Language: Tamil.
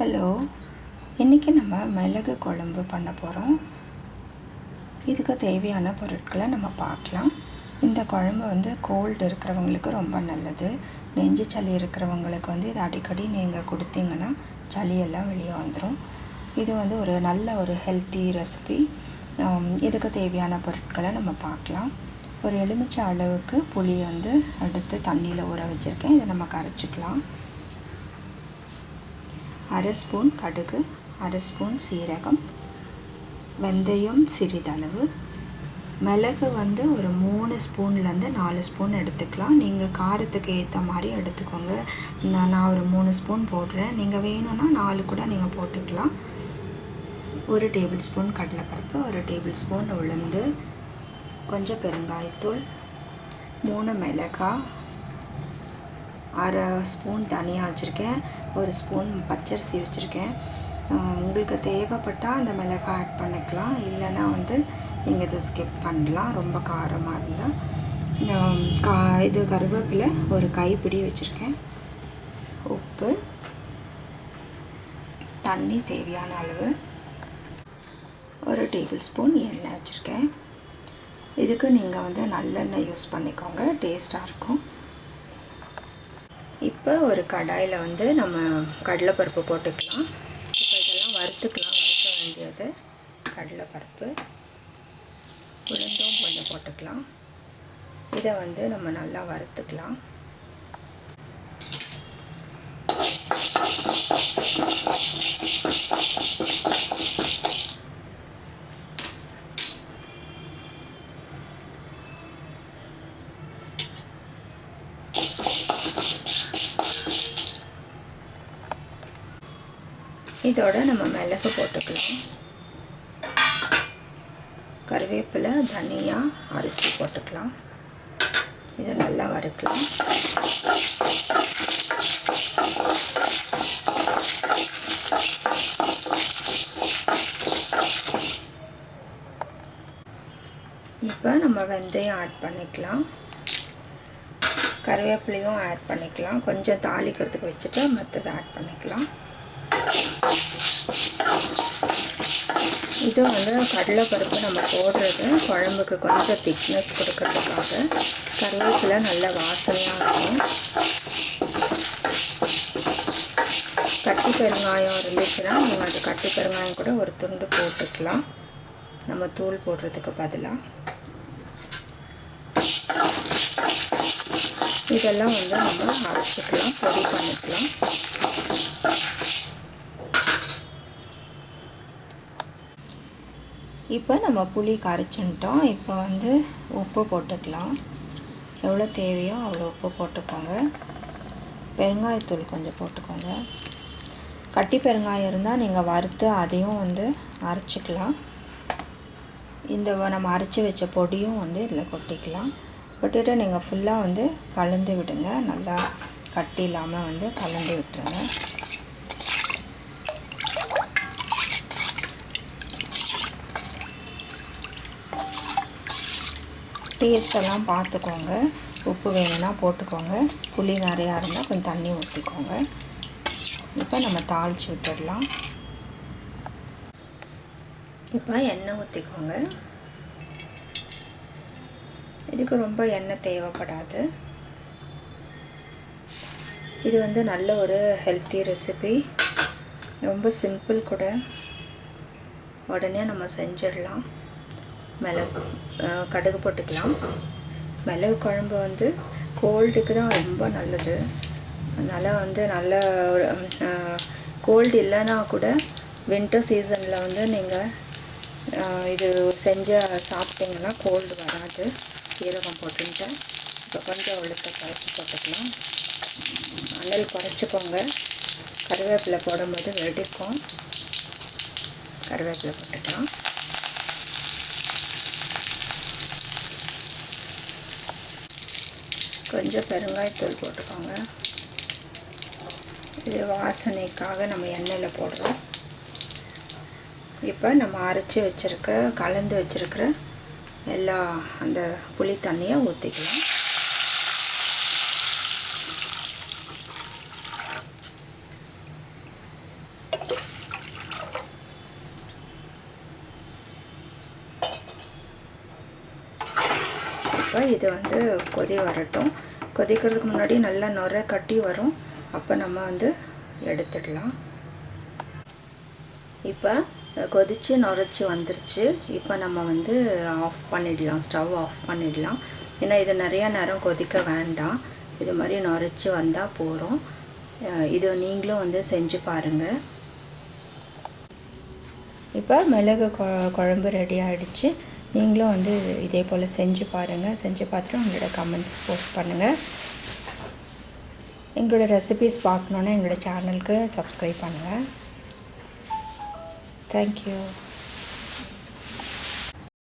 ஹலோ இன்றைக்கி நம்ம மிளகு குழம்பு பண்ண போகிறோம் இதுக்கு தேவையான பொருட்களை நம்ம பார்க்கலாம். இந்த குழம்பு வந்து கோல்டு இருக்கிறவங்களுக்கு ரொம்ப நல்லது. நெஞ்சு சளி இருக்கிறவங்களுக்கு வந்து இது அடிக்கடி நீங்கள் கொடுத்தீங்கன்னா சளியெல்லாம் வெளியே வந்துடும் இது வந்து ஒரு நல்ல ஒரு ஹெல்த்தி ரெசிபி இதுக்கு தேவையான பொருட்களை நம்ம பார்க்கலாம். ஒரு எலுமிச்சை அளவுக்கு புளியை வந்து எடுத்து தண்ணியில் ஊற வச்சுருக்கேன். இதை நம்ம கரைச்சிக்கலாம். அரை ஸ்பூன் கடுகு அரை ஸ்பூன் சீரகம் வெந்தயம் சிறிதளவு. மிளகு வந்து ஒரு மூணு ஸ்பூன்லேருந்து நாலு ஸ்பூன் எடுத்துக்கலாம். நீங்கள் காரத்துக்கு ஏற்ற மாதிரி எடுத்துக்கோங்க. நான் நான் ஒரு மூணு ஸ்பூன் போடுறேன். நீங்கள் வேணும்னா நாலு கூட நீங்கள் போட்டுக்கலாம். ஒரு டேபிள் ஸ்பூன் கடலைப்பருப்பு ஒரு டேபிள் ஸ்பூன் உளுந்து கொஞ்சம் பெருங்காயத்தூள் மூணு மிளகாய் அரை ஸ்பூன் தனியாக வச்சுருக்கேன் ஒரு ஸ்பூன் பச்சரிசி வச்சுருக்கேன். உங்களுக்கு தேவைப்பட்டால் அந்த மிளகாய் ஆட் பண்ணிக்கலாம். இல்லைன்னா வந்து நீங்கள் இதை ஸ்கிப் பண்ணலாம். ரொம்ப காரமாக இருந்தால் கா இது கருவேப்பிலை ஒரு கைப்பிடி வச்சுருக்கேன். உப்பு. தண்ணி தேவையான அளவு. ஒரு டேபிள் ஸ்பூன் எண்ணெய் வச்சுருக்கேன். இதுக்கு நீங்கள் வந்து நல்லெண்ணெய் யூஸ் பண்ணிக்கோங்க. டேஸ்ட்டாக இருக்கும். இப்போ ஒரு கடாயில் வந்து நம்ம கடலைப்பருப்பு போட்டுக்கலாம். இப்போ இதெல்லாம் வறுத்துக்கலாம். வறுக்க வேண்டியது கடலைப்பருப்பு. உளுந்தும் கொஞ்சம் போட்டுக்கலாம். இதை வந்து நம்ம நல்லா வறுத்துக்கலாம். இதோட நம்ம மிளகு போட்டுக்கலாம். கருவேப்பிலை தனியாக அரிசி போட்டுக்கலாம். இதை நல்லா வறுக்கலாம். இப்போ நம்ம வெந்தயம் ஆட் பண்ணிக்கலாம். கருவேப்பிலையும் ஆட் பண்ணிக்கலாம். கொஞ்சம் தாளிக்கிறதுக்கு வச்சுட்டு மற்றதை ஆட் பண்ணிக்கலாம். இது வந்து கடலைப்பருப்பு நம்ம போடுறது குழம்புக்கு கொஞ்சம் திக்னஸ் கொடுக்கறதுக்காக. கருவேப்பிலை நல்ல வாசனையாக இருக்கும். கட்டி பெருங்காயம் இருந்துச்சுன்னா நீங்கள் அது கட்டி பெருங்காயம் கூட ஒரு துண்டு போட்டுக்கலாம். நம்ம தூள் போடுறதுக்கு பதிலாக இதெல்லாம் வந்து நம்ம அரைச்சிக்கலாம் பொடி பண்ணிக்கலாம். இப்போ நம்ம புளி கரைச்சின்ட்டோம். இப்போ வந்து உப்பு போட்டுக்கலாம். எவ்வளோ தேவையோ அவ்வளோ உப்பு போட்டுக்கோங்க. பெருங்காயத்தூள் கொஞ்சம் போட்டுக்கோங்க. கட்டி பெருங்காயம் இருந்தால் நீங்கள் வறுத்து அதையும் வந்து அரைச்சிக்கலாம். இந்த நம்ம அரைச்சி வச்ச பொடியும் வந்து இதில் கொட்டிக்கலாம். கொட்டிட்டு நீங்கள் ஃபுல்லாக வந்து கலந்து விடுங்க. நல்லா கட்டி இல்லாமல் வந்து கலந்து விட்டுருங்க. டேஸ்ட்டெல்லாம் பார்த்துக்கோங்க. உப்பு வேணும்னா போட்டுக்கோங்க. புளி நிறையா இருந்தால் கொஞ்சம் தண்ணி ஊற்றிக்கோங்க இப்போ நம்ம தாளித்து விட்டுடலாம். இப்போ எண்ணெய் ஊற்றிக்கோங்க இதுக்கு ரொம்ப எண்ணெய் தேவைப்படாது. இது வந்து நல்ல ஒரு ஹெல்த்தி ரெசிபி ரொம்ப சிம்பிள் கூட. உடனே நம்ம செஞ்சிடலாம். மிளகு கடுகு போட்டுக்கலாம். மிளகு குழம்பு வந்து கோல்டுக்கு தான் ரொம்ப நல்லது. அதனால் வந்து நல்ல கோல்டு இல்லைன்னா கூட வின்டர் சீசனில் வந்து நீங்கள் இது செஞ்சு சாப்பிட்டிங்கன்னா கோல்டு வராது. சீரகம் போட்டுட்டு இப்போ கொஞ்சம் உளுத்த குறைச்சி போட்டுக்கலாம். அனல் குறைச்சிக்கோங்க. கருவேப்பிலை போடும்போது வெடிக்கும். கருவேப்பிலை போட்டுக்கலாம். கொஞ்சம் பெருங்காயத்தூள் போட்டுக்கோங்க. இது வாசனைக்காக நம்ம எண்ணெயில் போடுறோம். இப்போ நம்ம அரைச்சி வச்சுருக்க கலந்து வச்சுருக்கிற எல்லா அந்த புளி தண்ணியை ஊற்றிக்கலாம் இப்போ இது வந்து கொதி வரட்டும். கொதிக்கிறதுக்கு முன்னாடி நல்லா நுர கட்டி வரும். அப்போ நம்ம வந்து எடுத்துடலாம். இப்போ கொதித்து நுரைச்சி வந்துருச்சு. இப்போ நம்ம வந்து ஆஃப் பண்ணிடலாம். ஸ்டவ் ஆஃப் பண்ணிடலாம். ஏன்னா இது நிறையா நேரம் கொதிக்க வேண்டாம். இது மாதிரி நுரைச்சி வந்தால் போகிறோம் இது நீங்களும் வந்து செஞ்சு பாருங்கள் இப்போ மிளகு கொ குழம்பு ரெடி ஆகிடுச்சு நீங்களும் வந்து இதே போல் செஞ்சு பாருங்கள் செஞ்சு பார்த்துட்டு உங்களோட கமெண்ட்ஸ் போஸ்ட் பண்ணுங்கள் எங்களோட ரெசிபீஸ் பார்க்கணுன்னா எங்களோட சேனலுக்கு சப்ஸ்கிரைப் பண்ணுங்கள் தேங்க்யூ